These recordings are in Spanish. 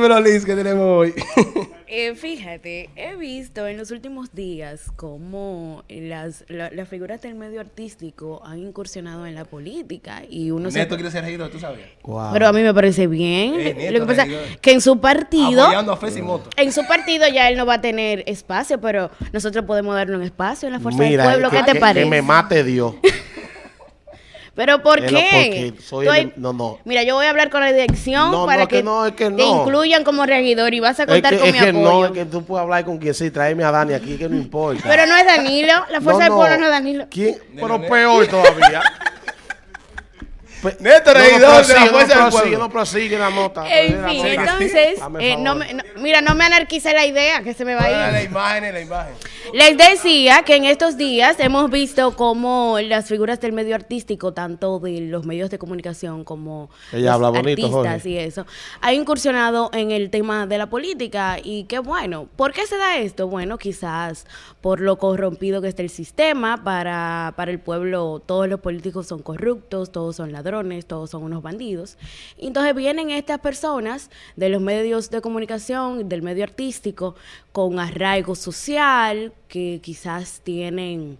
Dímelo, Liz, ¿qué tenemos hoy? Eh, fíjate, he visto en los últimos días cómo las, la- las figuras del medio artístico han incursionado en la política y uno se... Neto quiere ser regidor, ¿tú sabías? Pero a mí me parece bien. Eh, Nieto, Lo que pasa regidor. es que en su partido... Apoyando a. En su partido ya él no va a tener espacio, pero nosotros podemos darle un espacio en la fuerza Mira, del pueblo. que, ¿Qué te que- parece? que me mate Dios. Pero ¿por Es qué? porque soy el- no, no. Mira, yo voy a hablar con la dirección No, para no, que, que no, es que te no. incluyan como regidor y vas a Es contar que, con es mi que apoyo. no, es que tú puedes hablar con quien sí, tráeme a Dani aquí, que no importa. Pero no es Danilo, la fuerza No, del pueblo no es Danilo. ¿Quién? Pero peor todavía. Pe- Neto, no, no la no prosigue, Pueblo. no prosigue la nota. En fin, entonces, eh, no favor. me- no- mira, no me anarquice la idea, que se me va a La ir. imagen, la imagen. Les decía que en estos días hemos visto cómo las figuras del medio artístico, tanto de los medios de comunicación como Ella los habla bonito, artistas Jorge. y eso, ha incursionado en el tema de la política y qué bueno. ¿Por qué se da esto? Bueno, quizás por lo corrompido que está el sistema, para, para el pueblo todos los políticos son corruptos, todos son ladrones, todos son unos bandidos. Entonces vienen estas personas de los medios de comunicación, del medio artístico, con arraigo social, que quizás tienen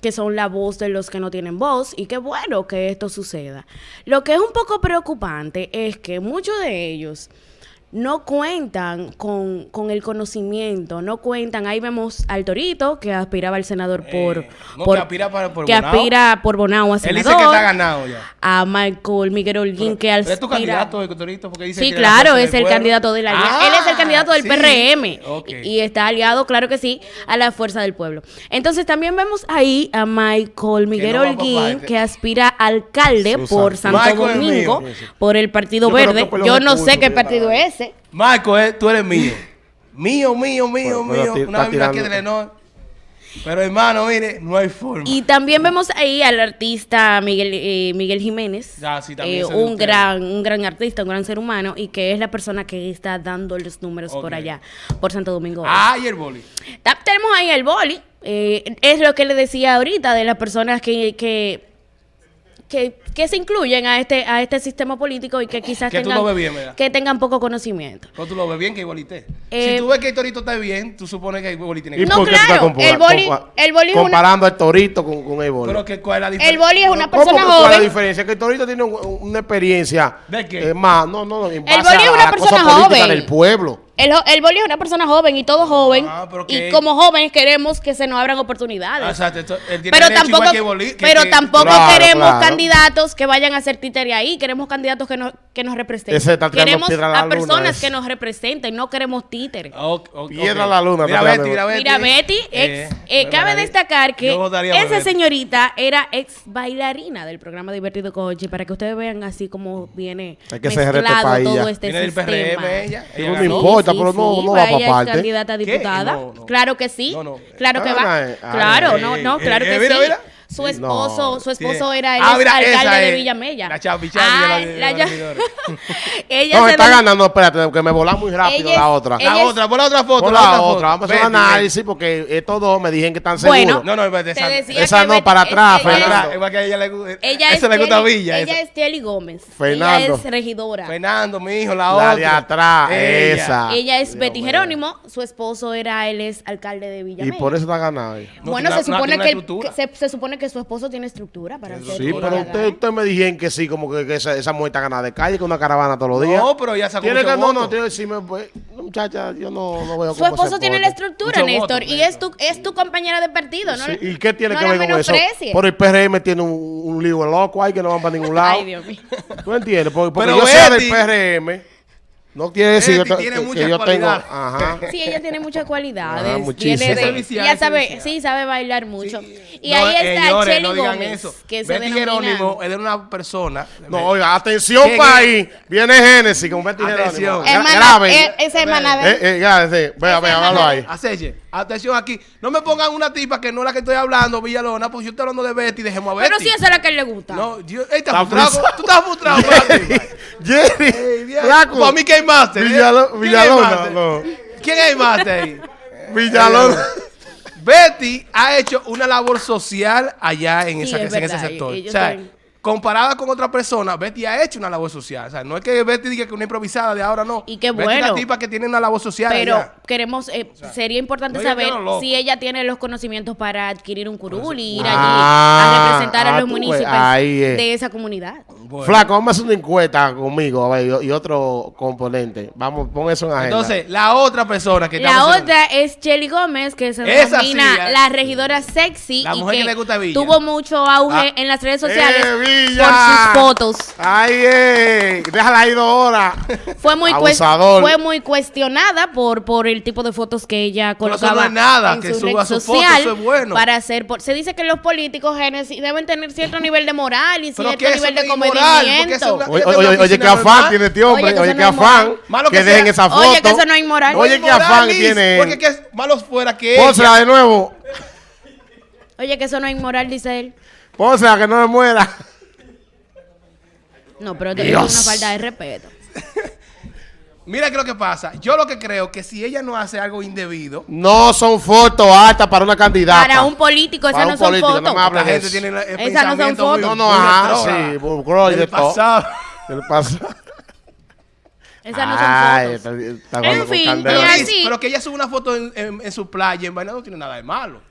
que son la voz de los que no tienen voz y qué bueno que esto suceda. Lo que es un poco preocupante es que muchos de ellos no cuentan con, con el conocimiento, no cuentan. Ahí vemos al Torito, que aspiraba al senador por... Eh, no, por que aspira para- por que Bonao. aspira por Bonao a Él senador. dice que está ganado ya. A Michael Miguel Holguín, que aspira... ¿Es tu candidato, Torito? Porque dice Sí, que la claro, es el pueblo. candidato de la Ah, Él es el candidato del sí. PRM y, y está aliado, claro que sí, a la fuerza del pueblo. Entonces también vemos ahí a Michael Miguel no Holguín, parte. que aspira a alcalde Susan. por Santo Michael Domingo, por el Partido Yo Verde. que Yo no sé qué que partido es ese. Marco, eh, tú eres mío. Mío, mío, mío, mío. Una vino aquí de Lenor. Pero hermano, mire, no hay forma. Y también vemos ahí al artista Miguel, eh, Miguel Jiménez, Ah, sí, también eh, un gran, un gran artista, un gran ser humano, y que es la persona que está dando los números por allá, por Santo Domingo. Ah, y el boli. Ta- Tenemos ahí el boli. eh, es lo que le decía ahorita de las personas que, que, que, que se incluyen a este, a este sistema político y que quizás Que tú tengan, lo ves bien, ¿verdad? que tengan poco conocimiento. Pero tú lo ves bien que igualite. Eh, si tú ves que el torito está bien, tú supones que el boli tiene ¿Y que No, por qué tú claro, el boli- el boli comparando al torito con, con el boli? Pero que, ¿cuál es la El diferencia? boli es una ¿Cómo persona que cuál es la joven. diferencia? Que el torito tiene un- una experiencia ¿De qué? eh, más, no, no, no, en El boli es una persona política joven. del pueblo. El, el boli es una persona joven y todo joven. Ah, pero y que- como jóvenes queremos que se nos abran oportunidades. Ah, exacto, esto- él tiene pero derecho tampoco, igual que Boli, que- pero que- tampoco Claro, queremos claro. candidatos que vayan a ser títere ahí. Queremos candidatos que nos, que nos representen. Ese está tirando queremos piedra a la a luna, personas ese. que nos representen. No queremos títeres. Ah, ok, ok, Piedra ok. a la luna, Mira Betty, mira Betty. Mira, Betty, Eh, ex, eh, cabe destacar que yo votaría por esa Betty. señorita era ex bailarina del programa Divertido Coche, para que ustedes vean así como viene Hay que ser mezclado todo país ya. este Viene del sistema. PRM ella. No ganó. importa, pero no- no va pa' ella parte. candidata a ¿Qué? diputada. No, no. Claro que sí. No, no. Claro que va. claro, no, no, claro que mira, sí. mira. Su esposo, No. su esposo era el Ah, mira, alcalde de Villamella. la la- la regidores. ella No, se está ganando, espérate, que me volá muy rápido Ella la otra. La otra, pon la otra foto. Por la la otra vamos a hacer un análisis porque estos dos me dijeron que están Bueno, seguros. No, no, Te esa- esa no, para atrás, Fernando. para que a ella le Esa gusta Villa. Ella es Telly Gómez. Fernando. Ella es regidora. Fernando, mi hijo, la, La otra. de atrás, Ella. esa. Ella es Betty. Jerónimo, su esposo era él es alcalde de Y Villamella. por eso está. No, bueno, se supone que, se supone que su esposo tiene estructura para ser Sí, pero usted, usted me dijeron que sí, como que, que esa, esa mujer está ganada de calle con una caravana todos los días. No, pero ya sacó Tiene que, no, no, tiene que decirme, pues, muchacha, yo no, no veo Su esposo tiene la estructura, Mucho Néstor, voto, y es tu, es tu compañera de partido, ¿no? Sí, ¿Y qué tiene no que ver con eso? Por el PRM tiene un, un lío loco ahí que no van para ningún lado. Ay, Dios mío. ¿Tú entiendes? Porque, porque Pero yo sea del Betty- PRM, no quiere decir que, tiene que- que yo tengo... Ajá. Sí, ella tiene muchas cualidades. Ah, muchísimas. Tiene de- es es sabe, sí, sabe bailar mucho. Y No, ahí está señores, Chelly no Gómez, eso. que se Betty. Jerónimo es de una persona. No, oiga, atención ¿Quién país. Viene Génesis con Betty Atención. Jerónimo. Hermana, Gra- Graben. eh, esa hermana de... Eh, eh. Vea, Esa vea, hermana hágalo ahí. Aceche, atención aquí. No me pongan una tipa que no es la que estoy hablando, Villalona, porque yo estoy hablando de Betty, dejemos a Betty. Pero sí, esa es la que le gusta. No, yo, Está ¿estás frustrado? Tú estás frustrado, para ti. Jerry. Para mí, ¿qué hay más? Villalo- Villalona, no. ¿Quién hay más ahí? Villalona. Betty ha hecho una labor social allá en, Sí, esa- es en ese sector. O sea, comparada con otra persona, Betty ha hecho una labor social. O sea, no es que Betty diga que es una improvisada de ahora, no. Y qué Betty es una bueno. tipa que tiene una labor social. Pero allá. queremos, eh, sería importante no, saber si ella tiene los conocimientos para adquirir un curul y ir allí Ah, a representar ah, a los tú ves, municipios de esa comunidad. Bueno. Flaco, vamos a hacer una encuesta conmigo a ver, y, y otro componente. Vamos, pon eso en agenda. Entonces, la otra persona que La otra es Chelly Gómez, que se denomina sí, la regidora sexy La y que, que le gusta a Villa. tuvo mucho auge Ah. en las redes sociales ¡Eh, por sus fotos. Ay, eh, déjala ahí dos horas. Fue muy, fue muy cuestionada por, por el tipo de fotos que ella Pero eso colocaba no es nada, en que su suba red su foto, social eso es bueno. para hacer por- se dice que los políticos deben tener cierto nivel de moral y cierto que nivel de comedimiento. una- Oye, oye, una oye, qué piscina afán tiene este hombre. Oye, que afán. Malo que que dejen esa foto. Oye, que eso no es inmoral. Oye, es afán tiene. Porque que es malos fuera que Pónsela de nuevo. Oye, que eso no es inmoral, dice él. Pónsela que no me muera. No, pero esto es una falta de respeto. Mira qué es lo que pasa. Yo lo que creo que si ella no hace algo indebido, No son fotos altas para una candidata. Para un político, esas no son no fotos. la gente tiene el Esas no son fotos. No, no, ajá, retrógrado. sí, burro y Del de todo. pasado. ¿Qué le pasa? Esas no Ay, son fotos. está- está jugando En fin, Pero, pero que ella sube una foto en, en- en su playa, en vaina no tiene nada de malo.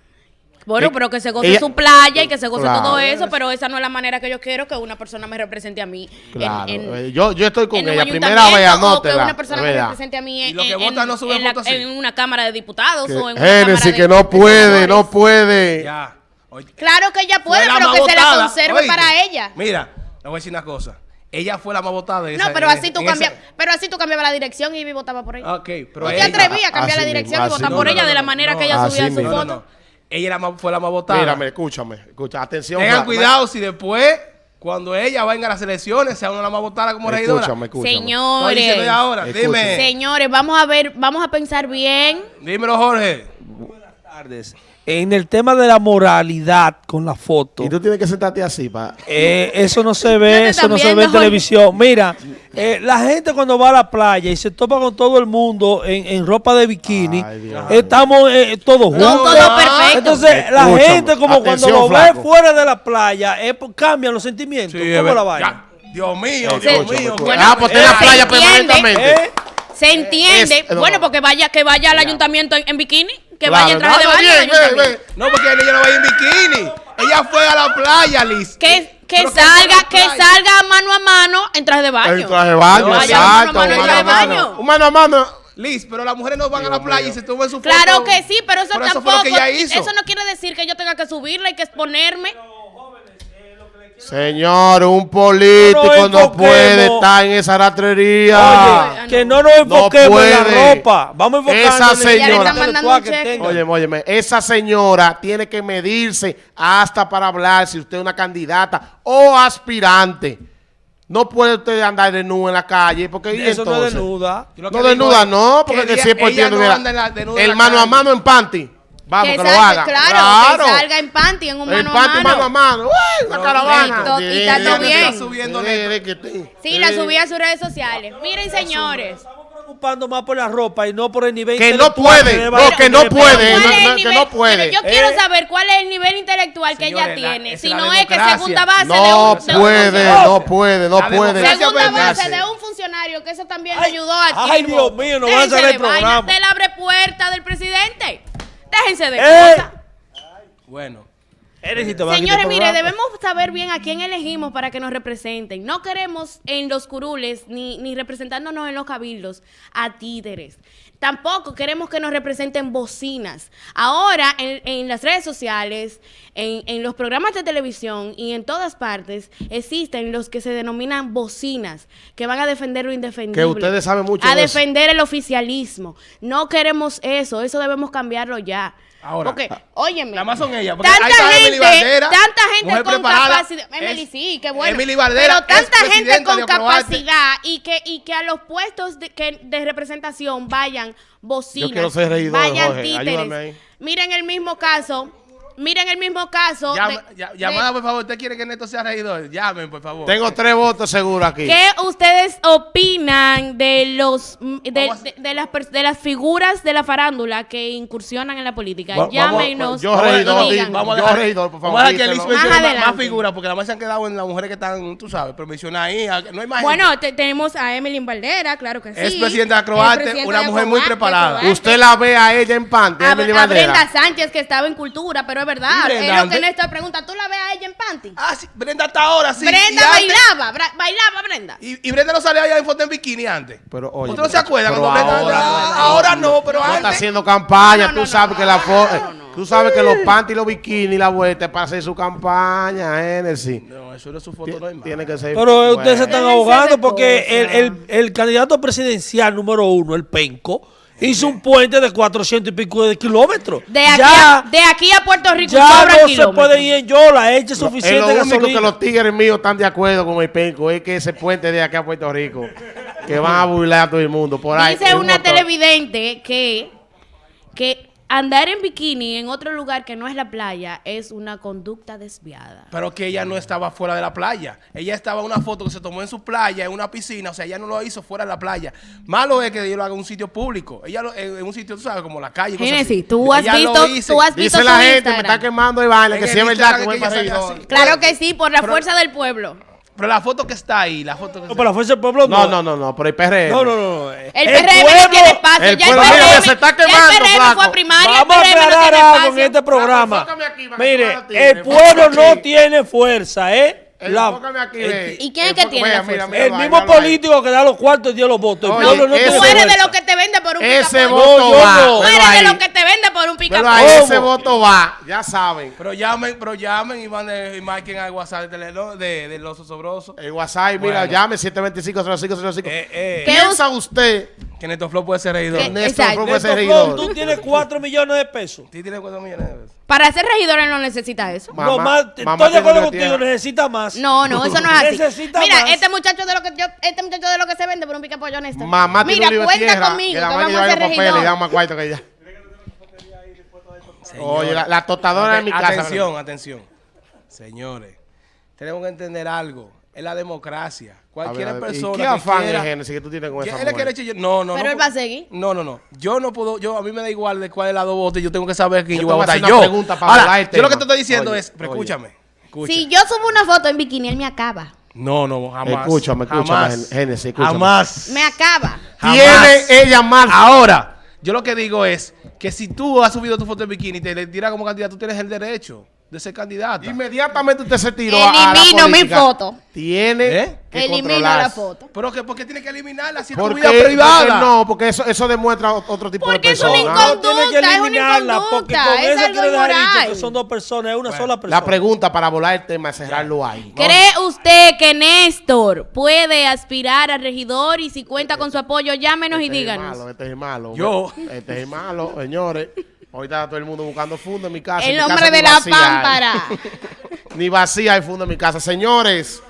Bueno, Eh, pero que se goce ella- su playa y que se goce Claro. todo eso, pero esa no es la manera que yo quiero que una persona me represente a mí. en- Claro, en- eh, yo, yo estoy con en ella. Primera vez, o que anótela. una persona me represente a mí en, que en- votan no en la- en una cámara de diputados Que- o en una Génesis, cámara que de- no de puede, no puede. Ya. Oye, Claro que ella puede, pero que se la conserve para ella. Mira, le voy a decir una cosa. Ella fue la más votada de No, esa- pero en- así tú en cambias, esa- pero así tú cambiabas la dirección y votaba por ella. Ok, pero ¿No te ella- atrevías a cambiar así la dirección y votar así por ella de la manera que ella subía su. No, foto? Ella era más- fue la más votada. Mírame, escúchame. Escucha, atención. Tengan cuidado si después, cuando ella venga a las elecciones, sea una las más votadas como regidora. Escúchame, escúchame. Diciendo Señores, ahora. Dime. señores, vamos a ver, vamos a pensar bien. Dímelo, Jorge. tardes. En el tema de la moralidad con la foto, Y tú tienes que sentarte así para. eh, eso no se ve, eso no se ve en no. televisión. Mira, eh, la gente cuando va a la playa y se topa con todo el mundo en, en ropa de bikini, Ay, estamos eh, todos No, juntos. todo perfecto. Entonces, la gente como cuando lo flaco. ve fuera de la playa, eh, pues, cambian los sentimientos. Sí, es ¿Cómo la ver- vaina? ya. Dios mío, Eh, Dios mío. Bueno, ah, pues en la se playa entiende. permanentemente. ¿Eh? Se entiende. Es- bueno, no. porque vaya, que vaya al ayuntamiento en, en bikini, que Claro, vaya en traje de baño. al bien, ve, ayuntamiento. ve. No, porque ella no va a ir en bikini. Ella fue a la playa, Liz. Que, que salga, que salga mano a mano en traje de baño. El traje de baño, No, exacto. mano a mano, mano traje a de mano. baño. Un mano a mano. Liz, pero las mujeres no van a la playa mío. y se toman su foto. Claro que sí, pero eso Pero tampoco. Eso fue lo que ella hizo. eso no quiere decir que yo tenga que subirla y que exponerme. Señor, un político No no, puede estar en esa ratrería. Oye, que no nos No enfoquemos en la ropa. Vamos a enfocarnos Esa señora- tenga. Óyeme, esa señora tiene que medirse hasta para hablar si usted es una candidata o aspirante. No puede usted andar desnudo en la calle porque ¿y Eso no es entonces? desnuda. Lo que No desnuda, es no, porque que por no mira, anda en la- desnuda en el la mano a mano en panty. Vamos, que, lo salga- haga. Claro, que salga en panty, en un mano a panty, mano a mano. mano. ¡Uy, una Pero caravana! neto, y está todo bien. sí, subiendo sí, que la subí a sus redes sociales. Miren, señores. Estamos preocupando más por la ropa y no por el nivel Que no intelectual puede, le no, a que no puede, Pero no, ¿cuál es no, el que nivel- no puede. Mire, yo quiero Eh. saber cuál es el nivel intelectual que ella Señores, la- tiene. es Si la no es que segunda base de No un, de un puede, funcionario. no puede, no La puede. Segunda base de un funcionario, que eso también Ay, ayudó a ay, Dios mío, no van a saber de el programa. vaina, Del abre puerta del presidente. Déjense de ¡Eh! cosas. Bueno. Señores, mire, debemos saber bien a quién elegimos para que nos representen. No queremos en los curules ni, ni representándonos en los cabildos a títeres. Tampoco queremos que nos representen bocinas. Ahora, en, en las redes sociales, en, en los programas de televisión y en todas partes, existen los que se denominan bocinas, que van a defender lo indefendible. Que ustedes saben mucho A de eso. defender el oficialismo. No queremos eso. Eso debemos cambiarlo ya. Ahora, Porque, ah, óyeme. Nada más son ellas. porque Tanta ahí está Emily gente, Valdera, tanta gente con capacidad. Emily, es- sí, qué bueno. Emily Valdera pero es tanta gente con capacidad y que, y que a los puestos de, que, de representación vayan bocinas, Yo quiero ser vayan títeres. Miren el mismo caso Miren el mismo caso. Llama- de- ya- de- llamada, por favor. ¿Usted quiere que Neto sea regidor? Llamen, por favor. Tengo tres votos seguros aquí. ¿Qué ustedes opinan de los de, Vamos de- de las pers- de las figuras de la farándula que incursionan en la política? Va- vamos- Llámenos yo y regidor, digan. Vamos a Yo, regidor, por favor, Vamos a dejar que. Liz mencione Más figuras, porque además se han quedado en las mujeres que están, tú sabes, pero menciona ahí. a- No hay más. Bueno, te- tenemos a Emily Valdera, claro que sí. Es presidenta de presidenta una mujer muy preparada. Usted la ve a ella en panty, a, a. Brenda Sánchez que estaba en cultura, pero es verdad. ¿Y Brenda Es lo que? Néstor pregunta. ¿Tú la ves a ella en panty? Ah, sí, Brenda hasta ahora, sí. Brenda Y antes- bailaba, bra- bailaba Brenda. Y, y Brenda no salía allá en foto en bikini antes. Pero, oye, ¿Usted no se acuerda? pero cuando Brenda- ahora, Ah, ahora no, pero No está haciendo campaña, No, no, tú no, sabes no, que la no, fo- no, no. tú sabes que los panty y los bikinis la vuelta es para hacer su campaña, Genesis. No, eso es su foto normal. Tiene que ser. Pero eh, ustedes se están ahogando porque el- el candidato presidencial número uno, el Penco, hizo un puente de 400 y pico de kilómetros. De aquí, ya a, de aquí a Puerto Rico ya no se puede ir en Yola, eche Es suficiente lo único gasolina. que los tigres míos están de acuerdo con el penco es que ese puente de aquí a Puerto Rico, que van a burlar a todo el mundo. Por ahí. Dice una motor. televidente que, que andar en bikini en otro lugar que no es la playa es una conducta desviada. Pero que ella no estaba fuera de la playa. Ella estaba en una foto que se tomó en su playa, en una piscina. O sea, ella no lo hizo fuera de la playa. Malo es que yo lo haga en un sitio público. Ella lo, en, en un sitio, tú sabes, como la calle. cosas así. Génesis, tú has Ella visto, tú has visto Dice la gente, me Instagram. está quemando el baile, que si es verdad que que ella así. Claro que sí, por la Pero- fuerza del pueblo. Pero la foto que está ahí, la foto que No, está pero la fuerza del pueblo no. No, no, no, no, por el PRM. No, no, no. no. El, PRM no tiene espacio. el ya el pueblo, PRM, mira, se está ya quemando, el PRM flaco. fue a primaria. Vamos a el PRM no aclarar tiene algo en espacio. este programa. enfócame aquí para que tú Mire, el pueblo aquí. no tiene fuerza, ¿eh? La- el-. ¿Y quién es que tiene la mira, fuerza? mira, el mismo político que da los cuartos y dio los votos. Oye, no ese- tiene Tú eres de los que te vende por un Ese picapollo. voto yo va. no. Tú eres de los que te vende por un Pero picapollo. ahí ¿Cómo? ese voto va, ya saben. Pero llamen, pero llamen y manden y marquen al WhatsApp de, Tele- de, de los osobrosos. El WhatsApp, mira, llame 725-0505. Eh, eh, ¿Qué ¿Piensa usted que Neto Flow puede ser regidor. Exacto. Fue puede ser Flow, regidor? tú tienes 4 millones de pesos. Sí tiene 4 millones de pesos. Para ser regidor él no necesita eso. Mamá- no, más, mamá estoy de acuerdo contigo, necesita más. No, no, eso no es así. Necesita Mira, más. este muchacho de lo que yo, este muchacho de lo que se vende por un picapollo honesto. Mamá tiene Mira, un cuenta tierra, conmigo, que vamos mamá a lleva ser regidor. más cuarto que ella. Oye, la, la tostadora de mi casa. Atención, atención. Señores, tenemos que entender algo. Es la democracia. Cualquier ver, persona ¿Y qué que afán quiera- es Génesis que tú tienes con que esa él mujer? echar- No, no, Pero no. él va a seguir. No, no, no. Yo no puedo, yo a mí me da igual de cuál es la dos votos. Yo tengo que saber quién Yo yo, voy a votar yo. pregunta para Ahora, yo lo que te estoy diciendo Oye, es, pero escúchame. escucha. Si yo subo una foto en bikini, él me acaba. No, no, jamás. Escúchame, escúchame, jamás, Génesis, escúchame. Jamás. Me acaba. Jamás. Tiene ella más. Ahora, yo lo que digo es que si tú has subido tu foto en bikini y te le tiras como candidato, tú tienes el derecho de ser candidato. Inmediatamente usted se tiró a- a la Elimino mi foto. Tiene ¿Eh? que Elimino la foto. Pero que, ¿por qué tiene que eliminarla si es tu ¿Por vida privada? Porque no, porque eso, eso demuestra otro tipo Porque de es una persona. No, tiene que es una eliminarla porque inconducta, con es eso algo quiere dejar dicho inmoral. que son dos personas, es una sola persona. La pregunta para volar el tema es cerrarlo ahí. ¿Cree usted que Néstor puede aspirar a regidor y si cuenta con su apoyo, llámenos y Este es díganos? malo, este es malo. Yo. Este es malo, señores. Ahorita todo el mundo buscando fondo en mi casa. El mi nombre de la pámpara. ni vacía hay fondo en mi casa. Señores.